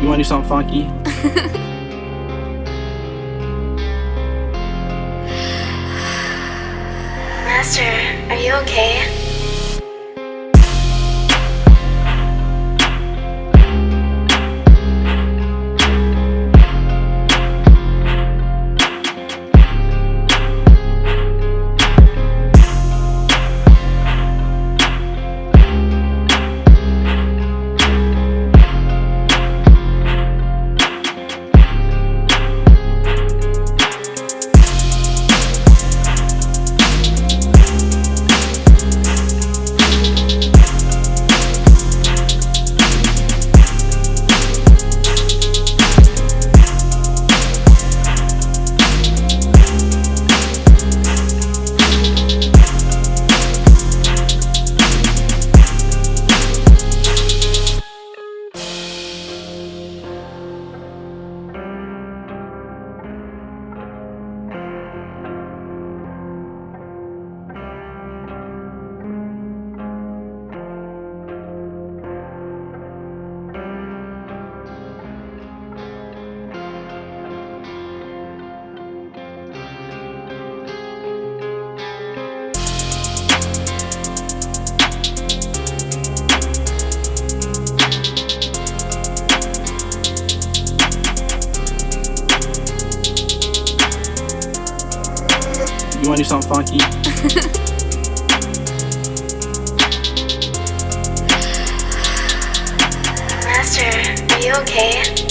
You wanna do something funky? Master, are you okay? You wanna do something funky? Master, are you okay?